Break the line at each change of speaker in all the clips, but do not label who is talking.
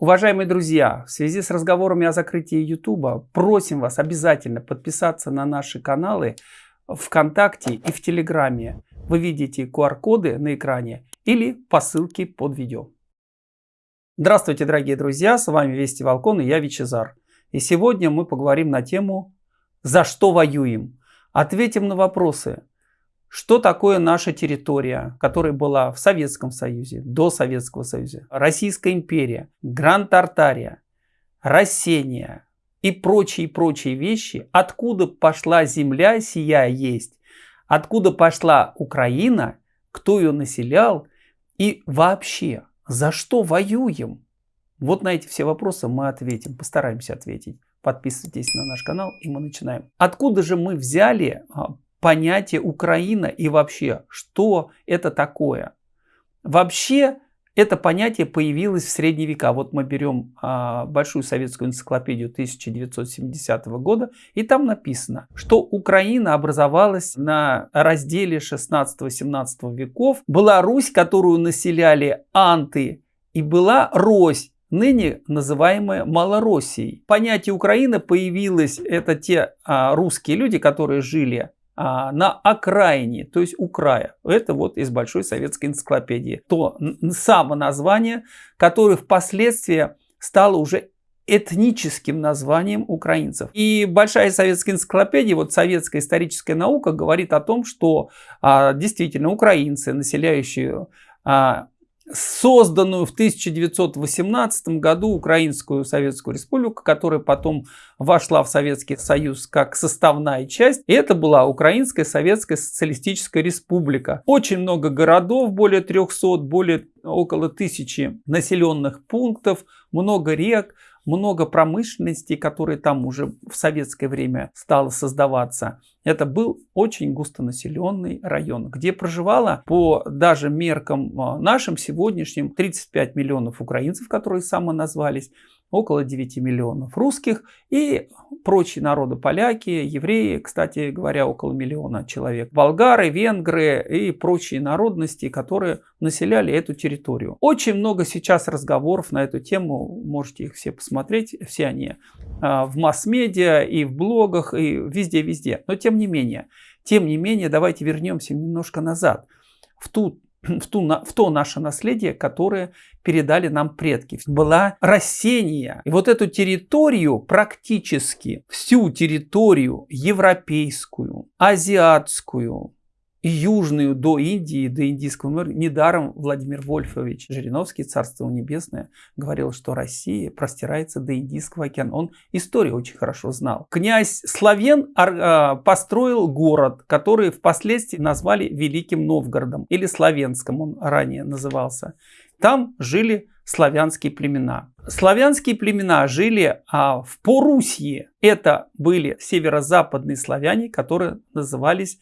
Уважаемые друзья, в связи с разговорами о закрытии YouTube, просим вас обязательно подписаться на наши каналы ВКонтакте и в Телеграме. Вы видите QR-коды на экране или по ссылке под видео. Здравствуйте, дорогие друзья, с вами Вести Волкон и я Вичезар. И сегодня мы поговорим на тему «За что воюем?». Ответим на вопросы, что такое наша территория, которая была в Советском Союзе, до Советского Союза, Российская империя, Гранд-Тартария, Рассения и прочие-прочие вещи, откуда пошла земля сия есть, откуда пошла Украина, кто ее населял и вообще, за что воюем? Вот на эти все вопросы мы ответим, постараемся ответить. Подписывайтесь на наш канал и мы начинаем. Откуда же мы взяли а, понятие Украина и вообще, что это такое. Вообще, это понятие появилось в средние века. Вот мы берем а, большую советскую энциклопедию 1970 года, и там написано, что Украина образовалась на разделе 16-17 веков. Была Русь, которую населяли анты, и была Рось, ныне называемая Малороссией. Понятие Украина появилось, это те а, русские люди, которые жили на окраине, то есть у края. Это вот из Большой советской энциклопедии. То само название, которое впоследствии стало уже этническим названием украинцев. И Большая советская энциклопедия, вот советская историческая наука говорит о том, что а, действительно украинцы, населяющие а, созданную в 1918 году Украинскую Советскую Республику, которая потом вошла в Советский Союз как составная часть. И это была Украинская Советская Социалистическая Республика. Очень много городов, более 300, более около тысячи населенных пунктов, много рек, много промышленности, которые там уже в советское время стало создаваться. Это был очень густонаселенный район, где проживало по даже меркам а, нашим сегодняшним 35 миллионов украинцев, которые самоназвались, около 9 миллионов русских и прочие народы, поляки, евреи, кстати говоря, около миллиона человек, болгары, венгры и прочие народности, которые населяли эту территорию. Очень много сейчас разговоров на эту тему, можете их все посмотреть, все они а, в масс-медиа и в блогах и везде-везде. Но тем не менее, тем не менее, давайте вернемся немножко назад, в ту в, ту, в то наше наследие, которое передали нам предки. Была Рассения. И вот эту территорию, практически всю территорию европейскую, азиатскую, и южную до Индии, до Индийского моря. Недаром Владимир Вольфович Жириновский, Царство Небесное, говорил, что Россия простирается до Индийского океана. Он историю очень хорошо знал. Князь Славен а, построил город, который впоследствии назвали Великим Новгородом или Славенском, он ранее назывался. Там жили славянские племена. Славянские племена жили а, в Порусье. Это были северо-западные славяне, которые назывались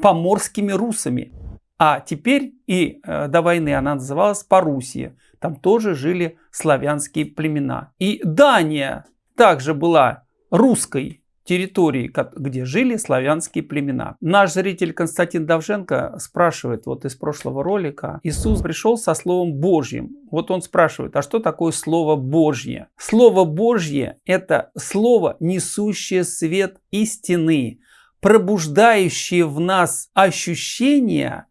поморскими русами. А теперь и э, до войны она называлась Парусия. Там тоже жили славянские племена. И Дания также была русской территорией, где жили славянские племена. Наш зритель Константин Давженко спрашивает вот из прошлого ролика. Иисус пришел со Словом Божьим. Вот он спрашивает, а что такое Слово Божье? Слово Божье это слово, несущее свет истины пробуждающие в нас ощущение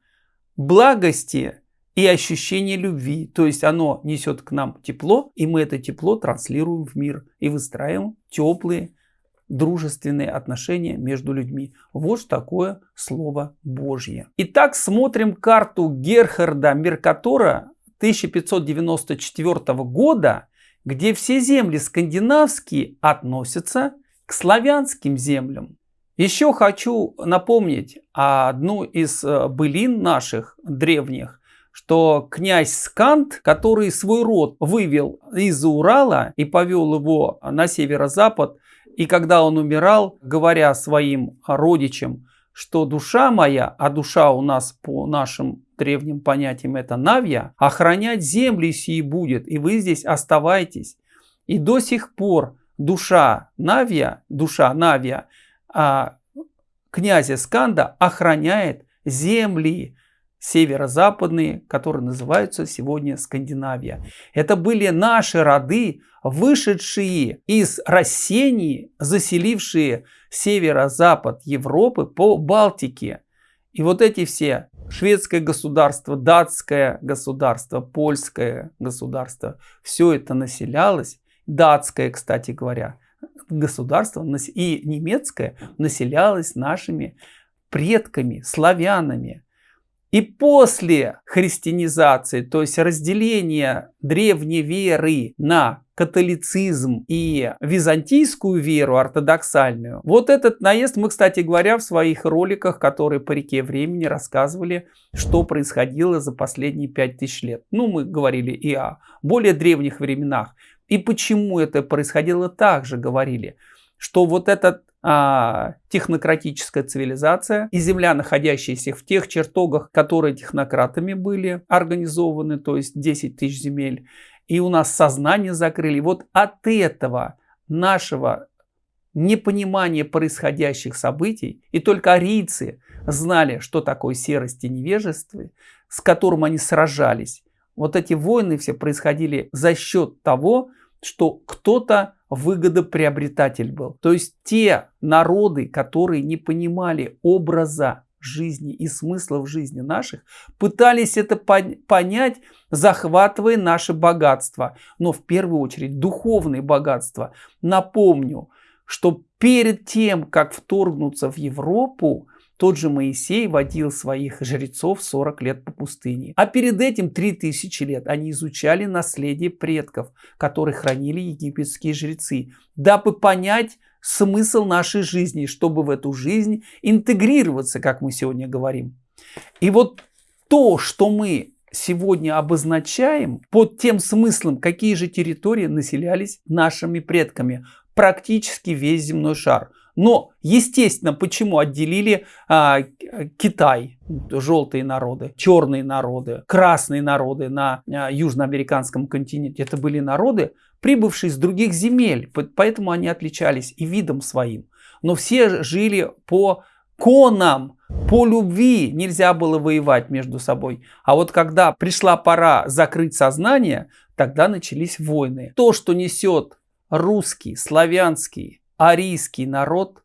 благости и ощущение любви. То есть оно несет к нам тепло, и мы это тепло транслируем в мир и выстраиваем теплые, дружественные отношения между людьми. Вот такое Слово Божье. Итак, смотрим карту Герхарда Меркатора 1594 года, где все земли скандинавские относятся к славянским землям. Еще хочу напомнить одну из э, былин наших древних, что князь Скант, который свой род вывел из Урала и повел его на северо-запад, и когда он умирал, говоря своим родичам, что душа моя, а душа у нас по нашим древним понятиям это Навья, охранять земли сии будет, и вы здесь оставайтесь. И до сих пор душа Навья, душа Навья а, князя Сканда охраняет земли северо-западные, которые называются сегодня Скандинавия. Это были наши роды, вышедшие из Рассении, заселившие северо-запад Европы по Балтике. И вот эти все шведское государство, датское государство, польское государство, все это населялось, датское, кстати говоря, государство и немецкое населялось нашими предками, славянами. И после христианизации, то есть разделения древней веры на католицизм и византийскую веру ортодоксальную. Вот этот наезд мы, кстати говоря, в своих роликах, которые по реке времени рассказывали, что происходило за последние пять тысяч лет. Ну, мы говорили и о более древних временах. И почему это происходило, также говорили, что вот этот а, технократическая цивилизация и земля, находящаяся в тех чертогах, которые технократами были организованы, то есть 10 тысяч земель, и у нас сознание закрыли. Вот от этого нашего непонимания происходящих событий, и только арийцы знали, что такое серость и невежество, с которым они сражались. Вот эти войны все происходили за счет того, что кто-то выгодоприобретатель был. То есть те народы, которые не понимали образа жизни и смысла в жизни наших, пытались это понять, захватывая наше богатство. Но в первую очередь духовные богатства. Напомню, что перед тем, как вторгнуться в Европу, тот же Моисей водил своих жрецов 40 лет по пустыне. А перед этим 3000 лет они изучали наследие предков, которые хранили египетские жрецы, дабы понять смысл нашей жизни, чтобы в эту жизнь интегрироваться, как мы сегодня говорим. И вот то, что мы сегодня обозначаем под тем смыслом, какие же территории населялись нашими предками, практически весь земной шар – но, естественно, почему отделили а, Китай, желтые народы, черные народы, красные народы на а, южноамериканском континенте? Это были народы, прибывшие с других земель, поэтому они отличались и видом своим. Но все жили по конам, по любви нельзя было воевать между собой. А вот когда пришла пора закрыть сознание, тогда начались войны. То, что несет русский, славянский, арийский народ,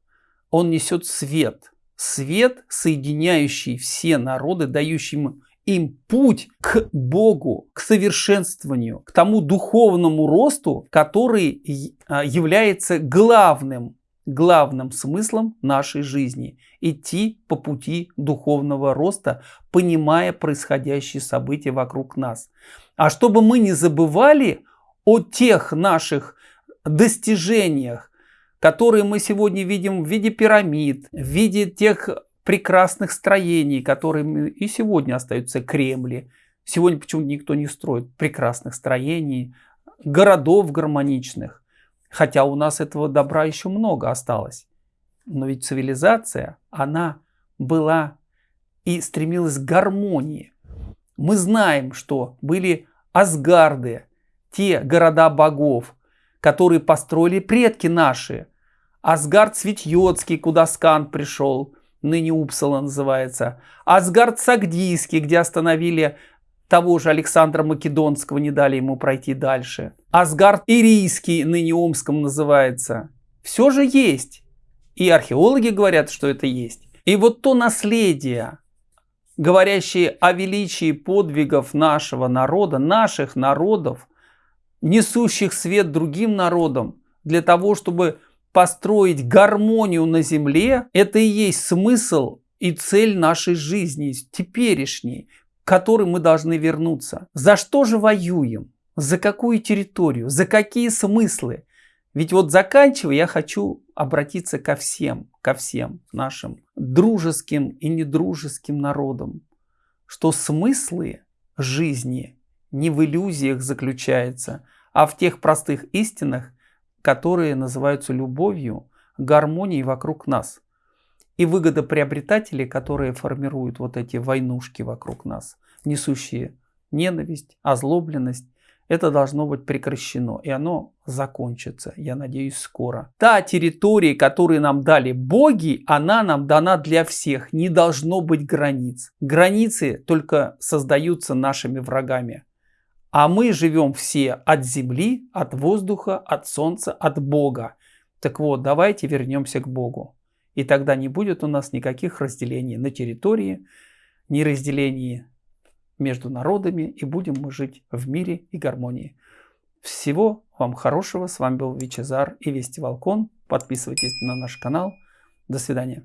он несет свет. Свет, соединяющий все народы, дающий им путь к Богу, к совершенствованию, к тому духовному росту, который а, является главным, главным смыслом нашей жизни. Идти по пути духовного роста, понимая происходящие события вокруг нас. А чтобы мы не забывали о тех наших достижениях, которые мы сегодня видим в виде пирамид, в виде тех прекрасных строений, которые и сегодня остаются Кремли. Сегодня почему никто не строит прекрасных строений, городов гармоничных. Хотя у нас этого добра еще много осталось. Но ведь цивилизация, она была и стремилась к гармонии. Мы знаем, что были Асгарды, те города богов, которые построили предки наши. Асгард Светьотский, куда Скан пришел, ныне Упсала называется. Асгард Сагдийский, где остановили того же Александра Македонского, не дали ему пройти дальше. Асгард Ирийский, ныне Омском называется. Все же есть. И археологи говорят, что это есть. И вот то наследие, говорящее о величии подвигов нашего народа, наших народов, несущих свет другим народам, для того, чтобы построить гармонию на земле, это и есть смысл и цель нашей жизни, теперешней, к которой мы должны вернуться. За что же воюем? За какую территорию? За какие смыслы? Ведь вот заканчивая, я хочу обратиться ко всем, ко всем нашим дружеским и недружеским народам, что смыслы жизни не в иллюзиях заключаются, а в тех простых истинах, которые называются любовью, гармонией вокруг нас. И выгодоприобретатели, которые формируют вот эти войнушки вокруг нас, несущие ненависть, озлобленность, это должно быть прекращено, и оно закончится, я надеюсь, скоро. Та территория, которую нам дали боги, она нам дана для всех, не должно быть границ. Границы только создаются нашими врагами. А мы живем все от земли, от воздуха, от солнца, от Бога. Так вот, давайте вернемся к Богу. И тогда не будет у нас никаких разделений на территории, ни разделений между народами, и будем мы жить в мире и гармонии. Всего вам хорошего. С вами был Вичезар и Вести Волкон. Подписывайтесь на наш канал. До свидания.